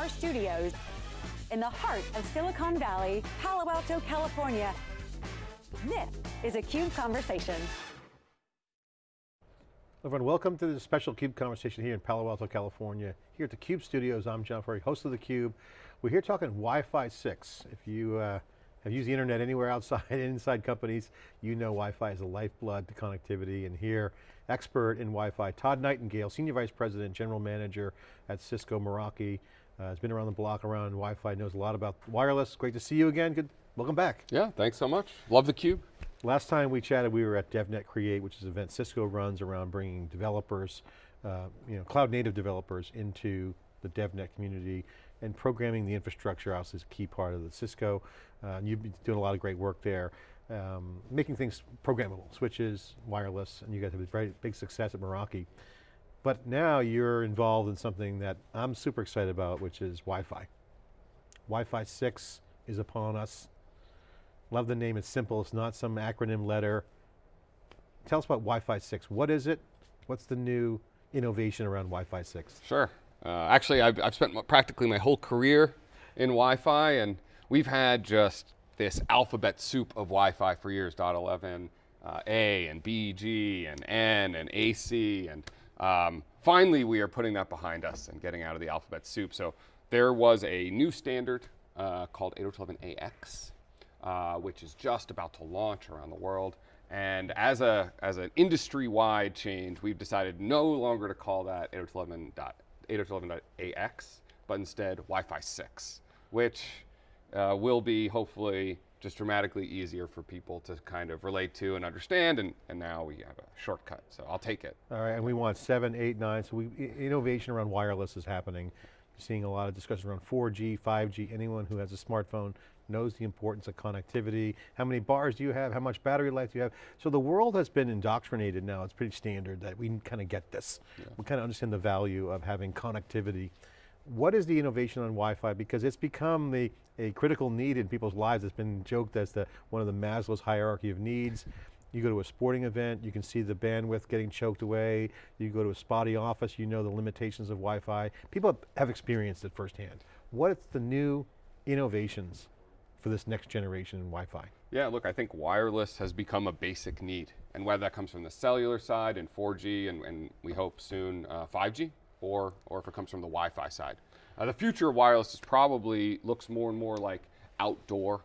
our studios in the heart of Silicon Valley, Palo Alto, California. This is a CUBE Conversation. Everyone, welcome to this special CUBE conversation here in Palo Alto, California. Here at the CUBE studios, I'm John Furrier, host of the Cube. We're here talking Wi-Fi 6. If you uh, have used the internet anywhere outside, and inside companies, you know Wi-Fi is a lifeblood to connectivity, and here, expert in Wi-Fi, Todd Nightingale, Senior Vice President, General Manager at Cisco Meraki, uh, has been around the block around Wi-Fi, knows a lot about wireless. Great to see you again, good, welcome back. Yeah, thanks so much. Love theCUBE. Last time we chatted, we were at DevNet Create, which is an event Cisco runs around bringing developers, uh, you know, cloud native developers into the DevNet community and programming the infrastructure also is a key part of the Cisco. Uh, you've been doing a lot of great work there, um, making things programmable, switches, wireless, and you guys have a very big success at Meraki. But now you're involved in something that I'm super excited about, which is Wi-Fi. Wi-Fi 6 is upon us. Love the name, it's simple, it's not some acronym letter. Tell us about Wi-Fi 6. What is it? What's the new innovation around Wi-Fi 6? Sure. Uh, actually, I've, I've spent practically my whole career in Wi-Fi, and we've had just this alphabet soup of Wi-Fi for years, .11, uh, A and B, G and N and AC, and um, finally we are putting that behind us and getting out of the alphabet soup. So there was a new standard uh, called 802.11ax, uh, which is just about to launch around the world. And as, a, as an industry-wide change, we've decided no longer to call that 802.11.ax 802.11ax, but instead Wi-Fi 6, which uh, will be hopefully just dramatically easier for people to kind of relate to and understand, and, and now we have a shortcut, so I'll take it. All right, and we want seven, eight, nine, so we, innovation around wireless is happening. You're seeing a lot of discussion around 4G, 5G, anyone who has a smartphone knows the importance of connectivity. How many bars do you have? How much battery life do you have? So the world has been indoctrinated now, it's pretty standard that we kind of get this. Yeah. We kind of understand the value of having connectivity. What is the innovation on Wi-Fi? Because it's become the, a critical need in people's lives. It's been joked as the, one of the Maslow's hierarchy of needs. You go to a sporting event, you can see the bandwidth getting choked away. You go to a spotty office, you know the limitations of Wi-Fi. People have experienced it firsthand. What's the new innovations for this next generation Wi-Fi? Yeah, look, I think wireless has become a basic need. And whether that comes from the cellular side and 4G and, and we hope soon uh, 5G, or, or if it comes from the Wi-Fi side. Uh, the future of wireless is probably looks more and more like outdoor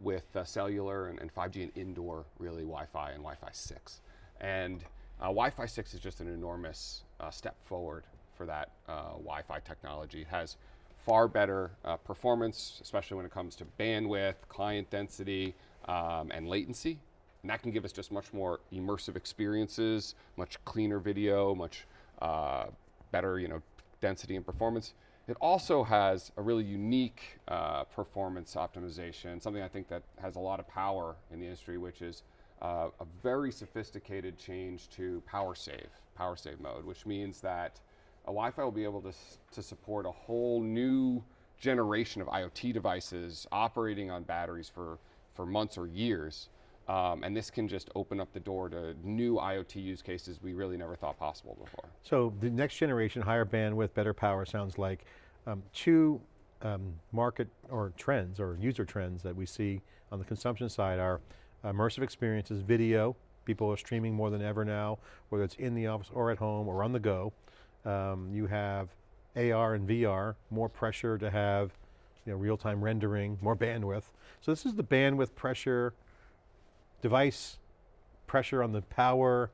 with uh, cellular and, and, 5G and indoor really Wi-Fi and Wi-Fi 6. And uh, Wi-Fi 6 is just an enormous uh, step forward for that uh, Wi-Fi technology. It has far better uh, performance, especially when it comes to bandwidth, client density, um, and latency. And that can give us just much more immersive experiences, much cleaner video, much uh, better you know, density and performance. It also has a really unique uh, performance optimization, something I think that has a lot of power in the industry, which is uh, a very sophisticated change to power save, power save mode, which means that a Wi-Fi will be able to, to support a whole new generation of IoT devices operating on batteries for, for months or years. Um, and this can just open up the door to new IoT use cases we really never thought possible before. So the next generation, higher bandwidth, better power sounds like um, two um, market or trends or user trends that we see on the consumption side are immersive experiences, video, people are streaming more than ever now, whether it's in the office or at home or on the go. Um, you have AR and VR, more pressure to have you know, real-time rendering, more bandwidth. So this is the bandwidth pressure, device pressure on the power.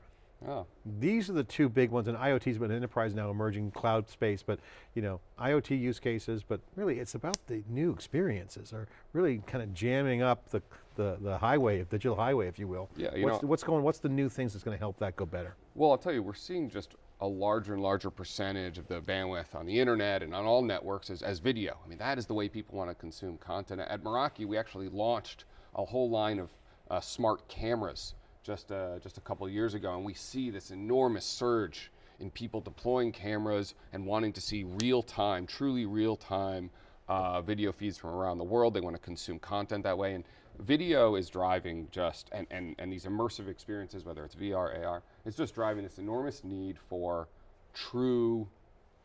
Oh. These are the two big ones, and IoT's been enterprise now emerging cloud space, but you know, IoT use cases, but really it's about the new experiences, or really kind of jamming up the, the, the highway, digital highway, if you will. Yeah, you what's, know, what's going, what's the new things that's going to help that go better? Well, I'll tell you, we're seeing just a larger and larger percentage of the bandwidth on the internet and on all networks as, as video. I mean, that is the way people want to consume content. At Meraki, we actually launched a whole line of uh, smart cameras just, uh, just a couple years ago, and we see this enormous surge in people deploying cameras and wanting to see real-time, truly real-time uh, video feeds from around the world. They want to consume content that way, and video is driving just, and, and, and these immersive experiences, whether it's VR, AR, it's just driving this enormous need for true,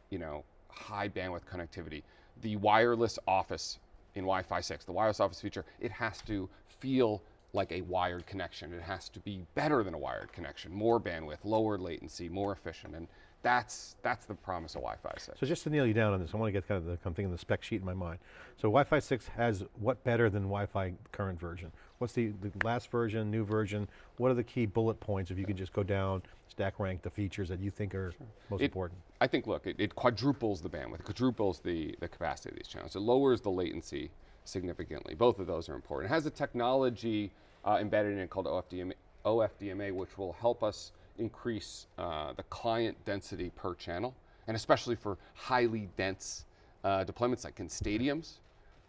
you know, high bandwidth connectivity. the wireless office in Wi-Fi 6, the wireless office feature, it has to feel like a wired connection. It has to be better than a wired connection, more bandwidth, lower latency, more efficient, and that's, that's the promise of Wi-Fi 6. So just to nail you down on this, I want to get kind of the, I'm thinking the spec sheet in my mind. So Wi-Fi 6 has what better than Wi-Fi current version? What's the, the last version, new version? What are the key bullet points if you could just go down, stack rank the features that you think are sure. most it, important? I think, look, it, it, quadruples the bandwidth, quadruples the, the capacity of these channels. It lowers the latency significantly. Both of those are important. It has a technology uh, embedded in it called OFDMA, OFDMA, which will help us increase uh, the client density per channel, and especially for highly dense uh, deployments like in stadiums,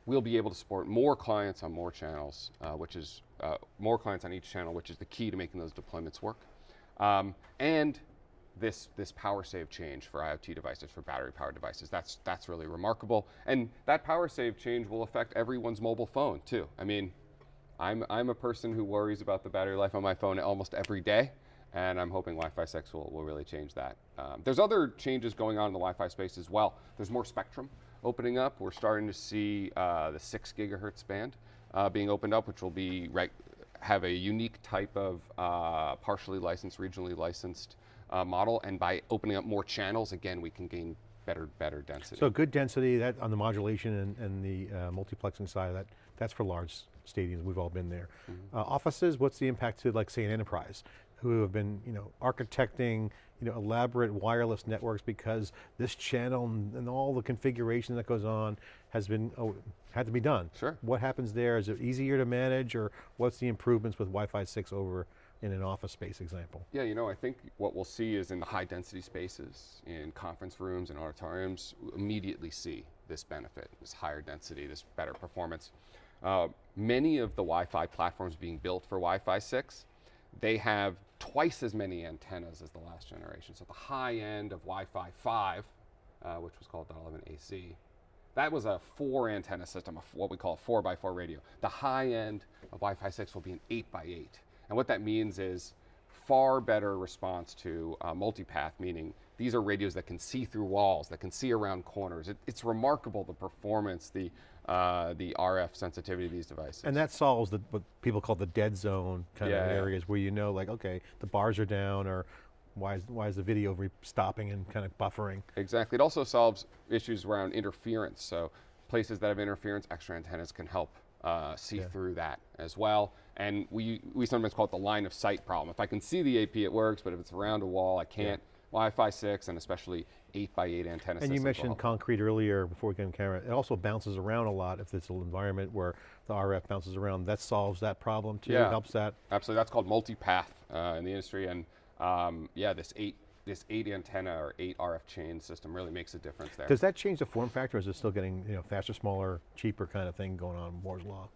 we'll be able to support more clients on more channels, uh, which is uh, more clients on each channel, which is the key to making those deployments work. Um, and this, this power save change for IoT devices, for battery powered devices, that's, that's really remarkable. And that power save change will affect everyone's mobile phone too. I mean, I'm, I'm a person who worries about the battery life on my phone almost every day and I'm hoping Wi-Fi 6 will, will really change that. Um, there's other changes going on in the Wi-Fi space as well. There's more spectrum opening up. We're starting to see uh, the six gigahertz band uh, being opened up, which will be have a unique type of uh, partially licensed, regionally licensed uh, model. And by opening up more channels, again, we can gain better, better density. So good density that on the modulation and, and the uh, multiplexing side, that that's for large stadiums. We've all been there. Mm -hmm. offices, what's the impact to, like, say, an enterprise? who have been you know, architecting you know, elaborate wireless networks because this channel and, and all the configuration that goes on has been, oh, had to be done. Sure. What happens there? Is it easier to manage or what's the improvements with Wi-Fi 6 over in an office space example? Yeah, you know, I think what we'll see is in the high density spaces, in conference rooms and auditoriums, immediately see this benefit, this higher density, this better performance. Uh, many of the Wi-Fi platforms being built for Wi-Fi 6 they have twice as many antennas as the last generation. So the high end of Wi-Fi 5, uh, which was called 11AC, that was a four antenna system, a, what we call a four by four radio. The high end of Wi-Fi 6 will be an eight by eight. And what that means is far better response to uh, multipath, meaning these are radios that can see through walls, that can see around corners. It, it's remarkable the performance, the uh, the RF sensitivity of these devices. And that solves the, what people call the dead zone kind yeah, of areas where you know like, okay, the bars are down or why is, why is the video stopping and kind of buffering? Exactly, it also solves issues around interference. So places that have interference, extra antennas can help uh, see yeah. through that as well. And we, we sometimes call it the line of sight problem. If I can see the AP, it works, but if it's around a wall, I can't. Yeah. Wi-Fi 6 and especially 8 by 8 antenna And you mentioned concrete earlier before we came camera. It also bounces around a lot if it's an environment where the RF bounces around. That solves that problem too, yeah, helps that? Absolutely, that's called multipath uh, in the industry. And um, yeah, this 8 this eight antenna or eight RF chain system really makes a difference there. Does that change the form factor? Is it still getting you know faster, smaller, cheaper kind of thing going on Moore's Law?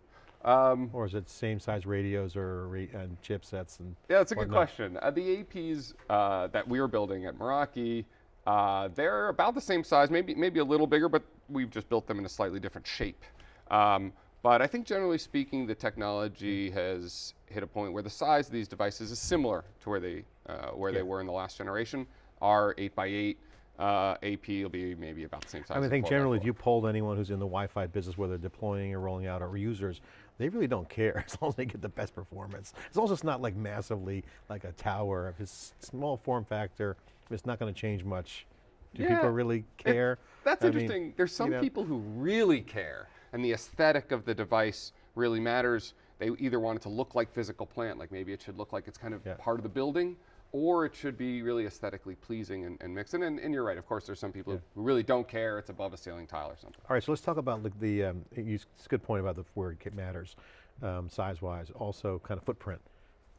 Um, or is it same size radios or and chipsets and Yeah, that's a good question. Uh, the APs uh, that we are building at Meraki, uh, they're about the same size, maybe maybe a little bigger, but we've just built them in a slightly different shape. Um, but I think generally speaking, the technology has hit a point where the size of these devices is similar to where they uh, where yeah. they were in the last generation. Our 8x8 uh, AP will be maybe about the same size. I, mean, I think generally if you polled anyone who's in the Wi-Fi business, whether deploying or rolling out or users, they really don't care as long as they get the best performance. As long as it's not like massively like a tower, if it's small form factor, it's not going to change much. Do yeah, people really care? It, that's I interesting. Mean, There's some you know, people who really care and the aesthetic of the device really matters. They either want it to look like physical plant, like maybe it should look like it's kind of yeah. part of the building, or it should be really aesthetically pleasing and, and mixed in. And, and, you're right, of course, there's some people yeah. who really don't care. It's above a ceiling tile or something. All right, so let's talk about the, the um, it's a good point about the word kit matters, um, size-wise. Also, kind of footprint.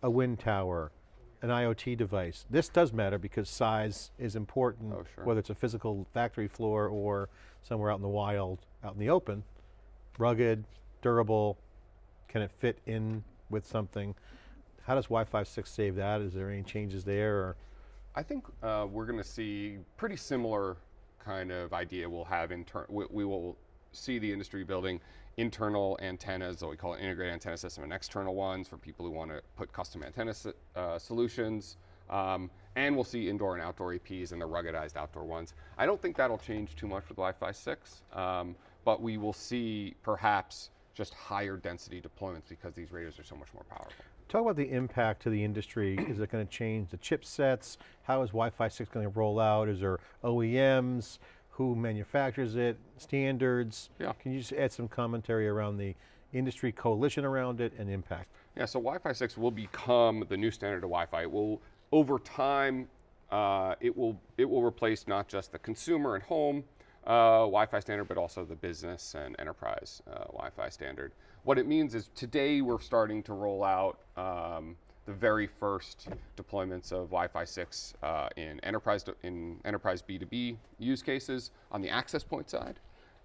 A wind tower, an IoT device. This does matter because size is important, oh, sure. whether it's a physical factory floor or somewhere out in the wild, out in the open. Rugged, durable, can it fit in with something? How does Wi-Fi 6 save that? Is there any changes there? Or? I think uh, we're going to see pretty similar kind of idea we'll have in we, we, will see the industry building internal antennas, that we call it integrated antenna system, and external ones for people who want to put custom antenna uh, solutions. Um, and we'll see indoor and outdoor APs and the ruggedized outdoor ones. I don't think that'll change too much with Wi-Fi 6, um, but we will see perhaps just higher density deployments because these radios are so much more powerful. Talk about the impact to the industry. is it going to change the chipsets? How is Wi-Fi 6 going to roll out? Is there OEMs? Who manufactures it? Standards? Yeah. Can you just add some commentary around the industry coalition around it and impact? Yeah, so Wi-Fi 6 will become the new standard of Wi-Fi. It will, over time, uh, it will it will replace not just the consumer and home uh, Wi-Fi standard, but also the business and enterprise uh, Wi-Fi standard. What it means is today we're starting to roll out um, the very first deployments of Wi-Fi 6 uh, in enterprise in enterprise B2B use cases on the access point side,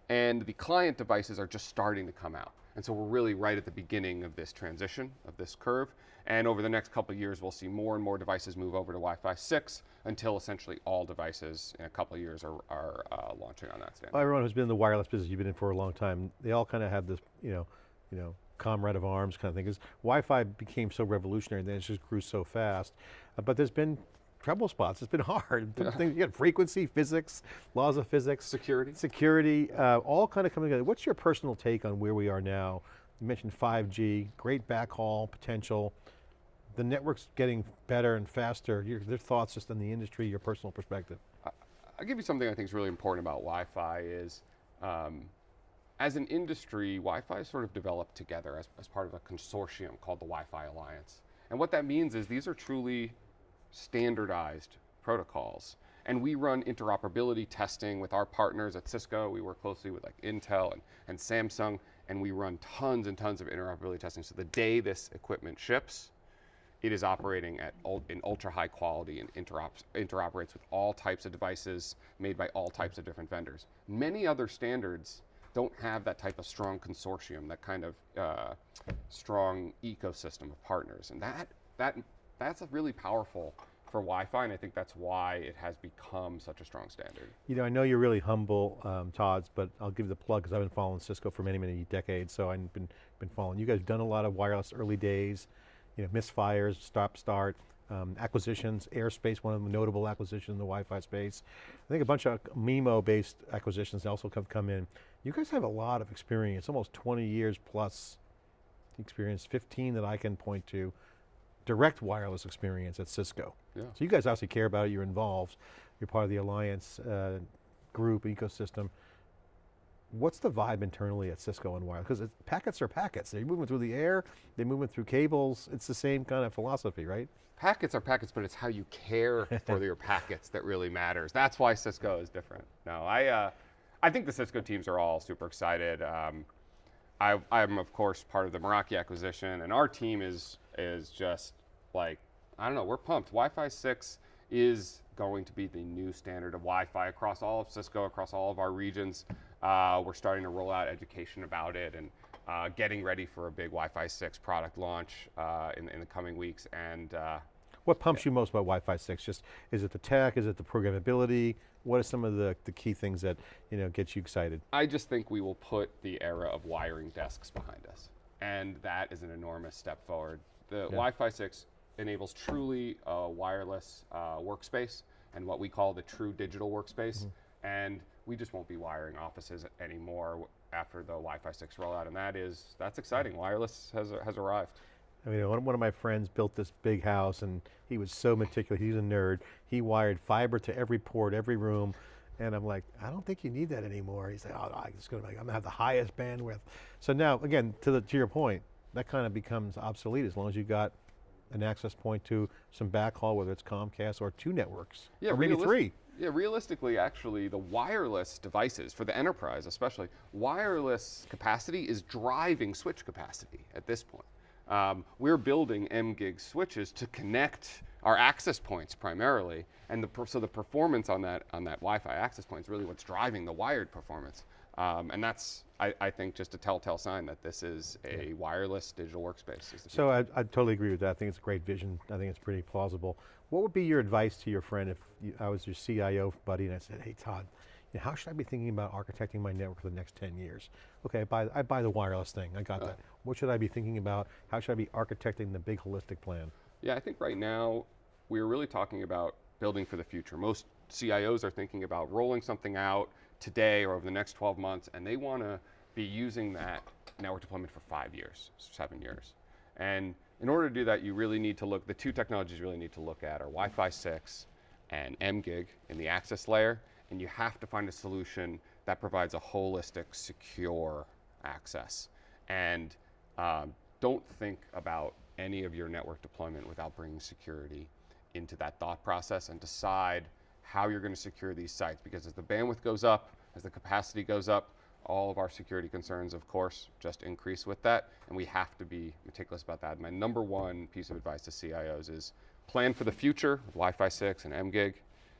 and the client devices are just starting to come out. And so we're really right at the beginning of this transition of this curve. And over the next couple of years, we'll see more and more devices move over to Wi-Fi 6 until essentially all devices in a couple of years are, are uh, launching on that standard. Well, everyone who's been in the wireless business you've been in for a long time, they all kind of have this, you know, you know, comrade of arms kind of thing, because Wi-Fi became so revolutionary and then it just grew so fast. Uh, but there's been trouble spots, it's been hard. Yeah. you got frequency, physics, laws of physics. Security. Security, uh, all kind of coming together. What's your personal take on where we are now? You mentioned 5G, great backhaul potential. The network's getting better and faster. Your, your thoughts just on the industry, your personal perspective. I'll give you something I think is really important about Wi-Fi is um, as an industry, Wi-Fi sort of developed together as, as part of a consortium called the Wi-Fi Alliance. And what that means is these are truly standardized protocols. And we run interoperability testing with our partners at Cisco. We work closely with like Intel and, and Samsung, and we run tons and tons of interoperability testing. So the day this equipment ships, it is operating at in ultra high quality and interoperates with all types of devices made by all types of different vendors. Many other standards don't have that type of strong consortium, that kind of uh, strong ecosystem of partners. And that, that, that's really powerful for Wi-Fi, and I think that's why it has become such a strong standard. You know, I know you're really humble, um, Todd's, but I'll give you the plug because I've been following Cisco for many, many decades, so I've been, been following. You guys have done a lot of wireless early days, you know, misfires, stop, start, um, acquisitions, Airespace, one of the notable acquisitions in the Wi-Fi space. I think a bunch of MIMO-based acquisitions also have come in. You guys have a lot of experience, almost 20 years plus experience, 15 that I can point to, direct wireless experience at Cisco. Yeah. So you guys obviously care about it, you're involved, you're part of the Alliance uh, group, ecosystem. What's the vibe internally at Cisco and wireless? Because packets are packets. They're moving through the air, they're moving through cables. It's the same kind of philosophy, right? Packets are packets, but it's how you care for your packets that really matters. That's why Cisco is different. No, I, uh, I think the Cisco teams are all super excited. Um, I, I'm of course part of the Meraki acquisition, and our team is is just like I don't know. We're pumped. Wi-Fi 6 is going to be the new standard of Wi-Fi across all of Cisco, across all of our regions. Uh, we're starting to roll out education about it and uh, getting ready for a big Wi-Fi 6 product launch uh, in, in, the coming weeks. And uh, what pumps yeah. you most about Wi-Fi 6? Just is it the tech? Is it the programmability? What are some of the, the key things that you know get you excited? I just think we will put the era of wiring desks behind us, and that is an enormous step forward. The yeah. Wi-Fi 6 enables truly a wireless uh, workspace and what we call the true digital workspace. Mm -hmm. And we just won't be wiring offices anymore after the Wi-Fi 6 rollout, and that is, that's exciting. Wireless has, has arrived. I mean, one, of my friends built this big house and he was so meticulous, he's a nerd. He wired fiber to every port, every room, and I'm like, I don't think you need that anymore. He's like, oh, I'm going to, I'm to have the highest bandwidth. So now, again, to, the, to your point, that kind of becomes obsolete as long as you've got an access point to some backhaul, whether it's Comcast or two networks, yeah, or maybe three. Yeah, realistically, actually, the wireless devices, for the enterprise especially, wireless capacity is driving switch capacity at this point. Um, we're building M-Gig switches to connect our access points primarily, and the so the performance on that on that Wi-Fi access point is really what's driving the wired performance. Um, and that's, I, I, think, just a telltale sign that this is a wireless digital workspace. So I, I, totally agree with that. I think it's a great vision. I think it's pretty plausible. What would be your advice to your friend if you, I was your CIO buddy and I said, hey Todd, you know, how should I be thinking about architecting my network for the next 10 years? Okay, I buy, I buy the wireless thing, I got uh, that. What should I be thinking about? How should I be architecting the big holistic plan? Yeah, I think right now, we're really talking about building for the future. Most CIOs are thinking about rolling something out today or over the next 12 months, and they want to be using that network deployment for five years, seven years. And in order to do that, you really need to look, the two technologies you really need to look at are Wi-Fi 6 and mGig in the access layer, and you have to find a solution that provides a holistic, secure access. And um, don't think about any of your network deployment without bringing security into that thought process and decide how you're going to secure these sites. Because as the bandwidth goes up, as the capacity goes up, all of our security concerns, of course, just increase with that, and we have to be meticulous about that. My number one piece of advice to CIOs is plan for the future Wi-Fi 6 and mGig,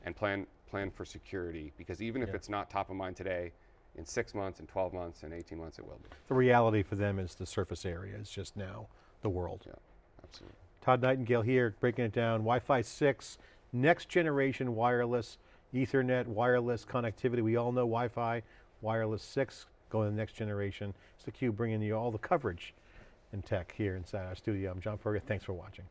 and plan plan for security because even if Yeah. it's not top of mind today, in six months, in 12 months, in 18 months, it will be. The reality for them is the surface area is just now the world. Yeah, absolutely. Todd Nightingale here, breaking it down. Wi-Fi 6, next generation wireless, Ethernet, wireless connectivity. We all know Wi-Fi, wireless 6, going to the next generation. It's the theCUBE bringing you all the coverage in tech here inside our studio. I'm John Furrier, thanks for watching.